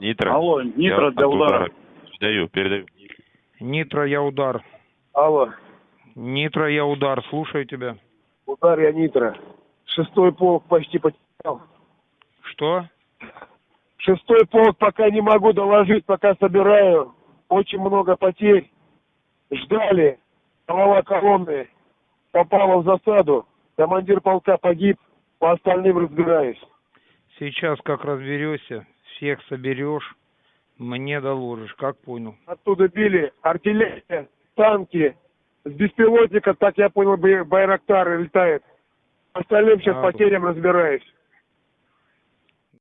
Нитро. Алло, Нитро Я для от удара. Передаю, передаю. Нитро, я удар. Алло, Нитро, я удар. Слушаю тебя. удар я Нитро. Шестой полк почти потерял. Что? Шестой полк пока не могу доложить, пока собираю. Очень много потерь. Ждали. Голова колонны попала в засаду. Командир полка погиб. По остальным разбираюсь. Сейчас как разберешься, всех соберешь, мне доложишь. Как понял? Оттуда били артиллерия, танки. С беспилотника, так я понял, бай- Байрактар летает. Остальным сейчас А, потерям разбираюсь.